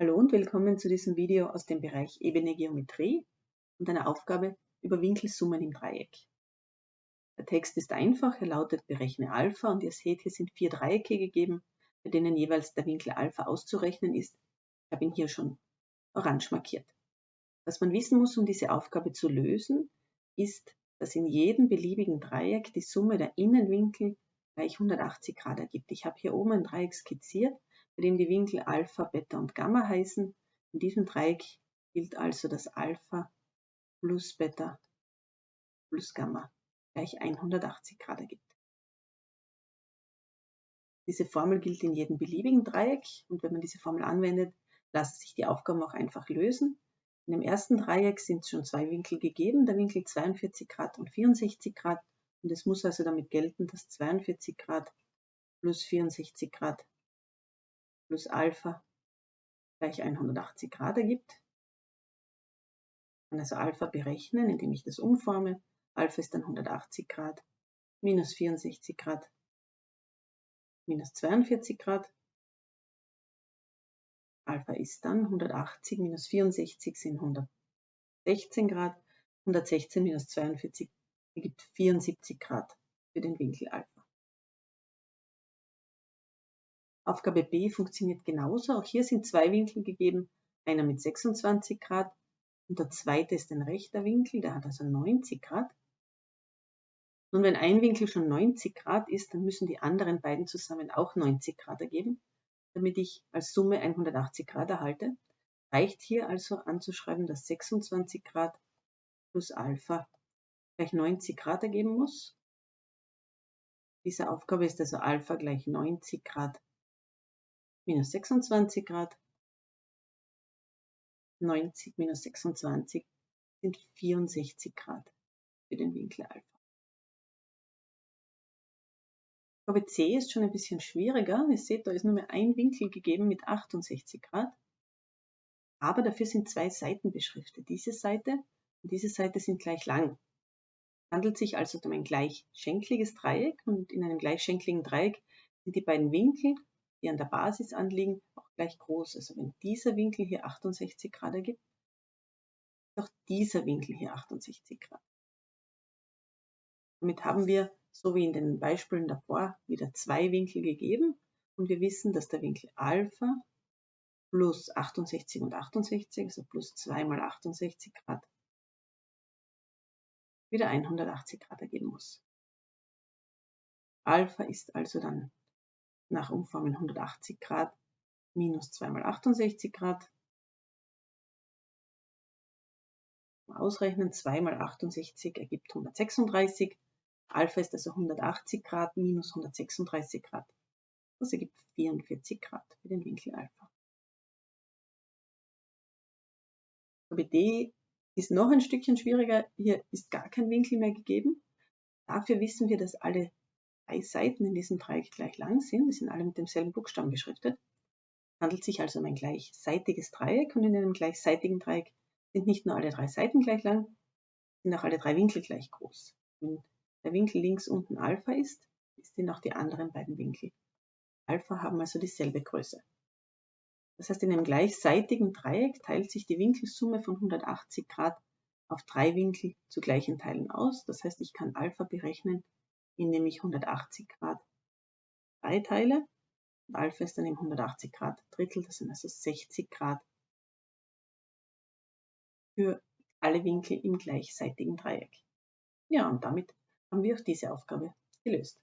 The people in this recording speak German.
Hallo und willkommen zu diesem Video aus dem Bereich Ebene Geometrie und einer Aufgabe über Winkelsummen im Dreieck. Der Text ist einfach, er lautet berechne Alpha und ihr seht, hier sind vier Dreiecke gegeben, bei denen jeweils der Winkel Alpha auszurechnen ist. Ich habe ihn hier schon orange markiert. Was man wissen muss, um diese Aufgabe zu lösen, ist, dass in jedem beliebigen Dreieck die Summe der Innenwinkel gleich 180 Grad ergibt. Ich habe hier oben ein Dreieck skizziert bei dem die Winkel Alpha, Beta und Gamma heißen. In diesem Dreieck gilt also, dass Alpha plus Beta plus Gamma gleich 180 Grad ergibt. Diese Formel gilt in jedem beliebigen Dreieck und wenn man diese Formel anwendet, lassen sich die Aufgaben auch einfach lösen. In dem ersten Dreieck sind schon zwei Winkel gegeben, der Winkel 42 Grad und 64 Grad und es muss also damit gelten, dass 42 Grad plus 64 Grad plus Alpha gleich 180 Grad ergibt. Ich kann also Alpha berechnen, indem ich das umforme. Alpha ist dann 180 Grad minus 64 Grad minus 42 Grad. Alpha ist dann 180 minus 64 sind 116 Grad. 116 minus 42 ergibt 74 Grad für den Winkel Alpha. Aufgabe B funktioniert genauso. Auch hier sind zwei Winkel gegeben, einer mit 26 Grad und der zweite ist ein rechter Winkel, der hat also 90 Grad. Nun, wenn ein Winkel schon 90 Grad ist, dann müssen die anderen beiden zusammen auch 90 Grad ergeben, damit ich als Summe 180 Grad erhalte. Reicht hier also anzuschreiben, dass 26 Grad plus Alpha gleich 90 Grad ergeben muss. Diese Aufgabe ist also Alpha gleich 90 Grad minus 26 Grad. 90 minus 26 sind 64 Grad für den Winkel Alpha. Aufgabe C ist schon ein bisschen schwieriger. Ihr seht, da ist nur mehr ein Winkel gegeben mit 68 Grad. Aber dafür sind zwei Seiten beschriftet. Diese Seite und diese Seite sind gleich lang. Es handelt sich also um ein gleichschenkliges Dreieck und in einem gleichschenkligen Dreieck sind die beiden Winkel die an der Basis anliegen, auch gleich groß. Also wenn dieser Winkel hier 68 Grad ergibt, ist auch dieser Winkel hier 68 Grad. Damit haben wir, so wie in den Beispielen davor, wieder zwei Winkel gegeben und wir wissen, dass der Winkel Alpha plus 68 und 68, also plus 2 mal 68 Grad, wieder 180 Grad ergeben muss. Alpha ist also dann nach Umformen 180 Grad minus 2 mal 68 Grad. Ausrechnen 2 mal 68 ergibt 136. Alpha ist also 180 Grad minus 136 Grad. Das ergibt 44 Grad für den Winkel Alpha. D ist noch ein Stückchen schwieriger. Hier ist gar kein Winkel mehr gegeben. Dafür wissen wir, dass alle drei Seiten in diesem Dreieck gleich lang sind. Die sind alle mit demselben Buchstaben beschriftet. Es handelt sich also um ein gleichseitiges Dreieck und in einem gleichseitigen Dreieck sind nicht nur alle drei Seiten gleich lang, sind auch alle drei Winkel gleich groß. Wenn der Winkel links unten Alpha ist, sind auch die anderen beiden Winkel Alpha haben also dieselbe Größe. Das heißt, in einem gleichseitigen Dreieck teilt sich die Winkelsumme von 180 Grad auf drei Winkel zu gleichen Teilen aus. Das heißt, ich kann Alpha berechnen indem ich 180 Grad 3 teile. Und Alpha ist dann eben 180 Grad Drittel, das sind also 60 Grad für alle Winkel im gleichseitigen Dreieck. Ja, und damit haben wir auch diese Aufgabe gelöst.